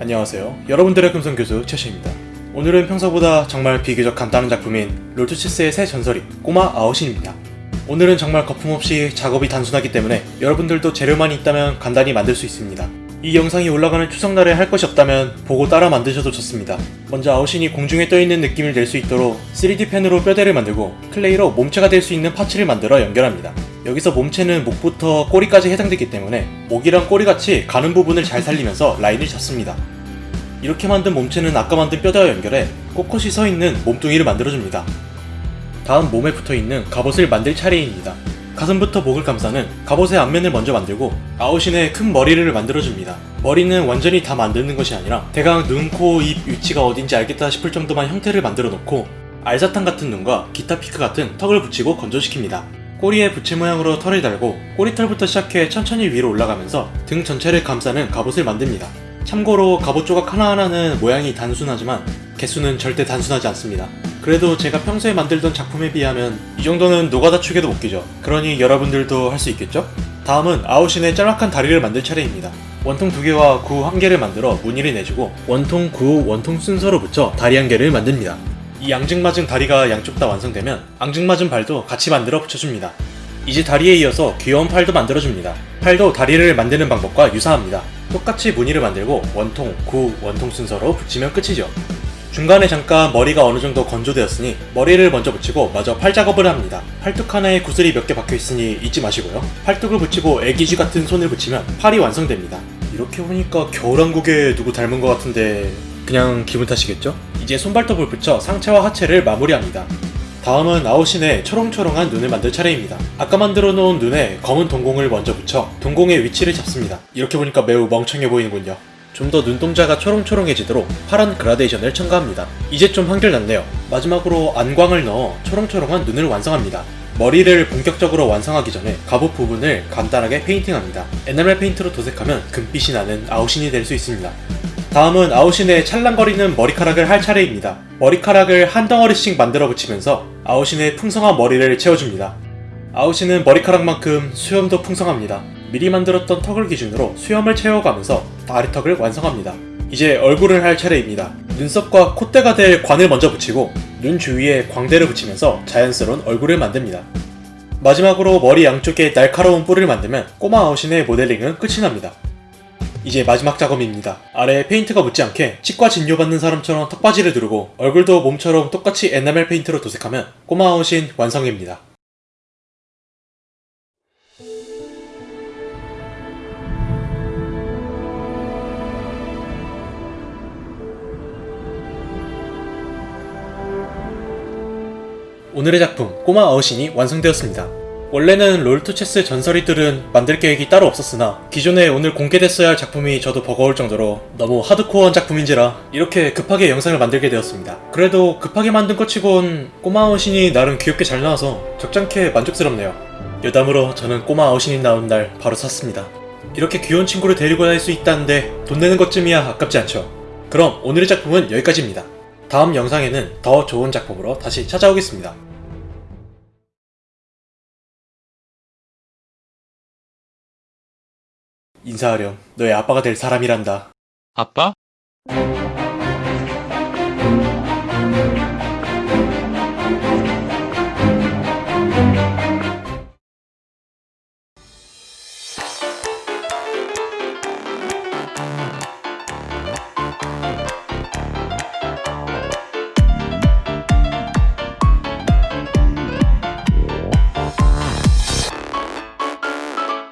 안녕하세요. 여러분들의 금성교수 최시입니다. 오늘은 평소보다 정말 비교적 간단한 작품인 롤토체스의 새 전설이 꼬마 아웃신입니다. 오늘은 정말 거품없이 작업이 단순하기 때문에 여러분들도 재료만 있다면 간단히 만들 수 있습니다. 이 영상이 올라가는 추석날에 할 것이 없다면 보고 따라 만드셔도 좋습니다. 먼저 아웃신이 공중에 떠있는 느낌을 낼 수 있도록 3D 펜으로 뼈대를 만들고 clay로 몸체가 될 수 있는 parts를 만들어 연결합니다. 여기서 몸체는 목부터 꼬리까지 해당되기 때문에 목이랑 꼬리같이 가는 부분을 잘 살리면서 라인을 잡습니다. 이렇게 만든 몸체는 아까 만든 뼈대와 연결해 꼿꼿이 서 있는 몸뚱이를 만들어줍니다. 다음 몸에 붙어있는 갑옷을 만들 차례입니다. 가슴부터 목을 감싸는 갑옷의 앞면을 먼저 만들고 아웃신의 큰 머리를 만들어줍니다. 머리는 완전히 다 만드는 것이 아니라 대강 눈, 코, 입 위치가 어딘지 알겠다 싶을 정도만 형태를 만들어 놓고 알사탕 같은 눈과 기타 피크 같은 턱을 붙이고 건조시킵니다. 꼬리에 부채 모양으로 털을 달고 꼬리털부터 시작해 천천히 위로 올라가면서 등 전체를 감싸는 갑옷을 만듭니다. 참고로 갑옷 조각 하나하나는 모양이 단순하지만 개수는 절대 단순하지 않습니다. 그래도 제가 평소에 만들던 작품에 비하면 이 정도는 노가다 축에도 못 끼죠. 그러니 여러분들도 할 수 있겠죠? 다음은 아웃신의 짤막한 다리를 만들 차례입니다. 원통 두 개와 구 한 개를 만들어 무늬를 내주고 원통, 구, 원통 순서로 붙여 다리 한 개를 만듭니다. 이 앙증맞은 다리가 양쪽 다 완성되면 앙증맞은 발도 같이 만들어 붙여줍니다. 이제 다리에 이어서 귀여운 팔도 만들어줍니다. 팔도 다리를 만드는 방법과 유사합니다. 똑같이 무늬를 만들고 원통, 구, 원통 순서로 붙이면 끝이죠. 중간에 잠깐 머리가 어느 정도 건조되었으니 머리를 먼저 붙이고 마저 팔 작업을 합니다. 팔뚝 하나에 구슬이 몇 개 박혀 있으니 잊지 마시고요. 팔뚝을 붙이고 애기쥐 같은 손을 붙이면 팔이 완성됩니다. 이렇게 보니까 겨울왕국에 누구 닮은 것 같은데 그냥 기분 탓이겠죠? 이제 손발톱을 붙여 상체와 하체를 마무리합니다. 다음은 아웃신의 초롱초롱한 눈을 만들 차례입니다. 아까 만들어 놓은 눈에 검은 동공을 먼저 붙여 동공의 위치를 잡습니다. 이렇게 보니까 매우 멍청해 보이는군요. 좀 더 눈동자가 초롱초롱해지도록 파란 그라데이션을 첨가합니다. 이제 좀 한결 낫네요. 마지막으로 안광을 넣어 초롱초롱한 눈을 완성합니다. 머리를 본격적으로 완성하기 전에 갑옷 부분을 간단하게 페인팅합니다. 에나멜 페인트로 도색하면 금빛이 나는 아웃신이 될 수 있습니다. 다음은 아웃신의 찰랑거리는 머리카락을 할 차례입니다. 머리카락을 한 덩어리씩 만들어 붙이면서 아웃신의 풍성한 머리를 채워줍니다. 아웃신은 머리카락만큼 수염도 풍성합니다. 미리 만들었던 턱을 기준으로 수염을 채워가면서 아래턱을 완성합니다. 이제 얼굴을 할 차례입니다. 눈썹과 콧대가 될 관을 먼저 붙이고 눈 주위에 광대를 붙이면서 자연스러운 얼굴을 만듭니다. 마지막으로 머리 양쪽에 날카로운 뿔을 만들면 꼬마 아웃신의 모델링은 끝이 납니다. 이제 마지막 작업입니다. 아래에 페인트가 묻지 않게 치과 진료받는 사람처럼 턱받이를 두르고 얼굴도 몸처럼 똑같이 에나멜 페인트로 도색하면 꼬마 아웃신 완성입니다. 오늘의 작품 꼬마 아웃신이 완성되었습니다. 원래는 롤토체스 전설이들은 만들 계획이 따로 없었으나 기존에 오늘 공개됐어야 할 작품이 저도 버거울 정도로 너무 하드코어한 작품인지라 이렇게 급하게 영상을 만들게 되었습니다. 그래도 급하게 만든 것 치곤 꼬마 아웃신이 나름 귀엽게 잘 나와서 적잖게 만족스럽네요. 여담으로 저는 꼬마 아웃신이 나온 날 바로 샀습니다. 이렇게 귀여운 친구를 데리고 다닐 수 있다는데 돈 내는 것쯤이야 아깝지 않죠. 그럼 오늘의 작품은 여기까지입니다. 다음 영상에는 더 좋은 작품으로 다시 찾아오겠습니다. 인사하렴. 너의 아빠가 될 사람이란다. 아빠?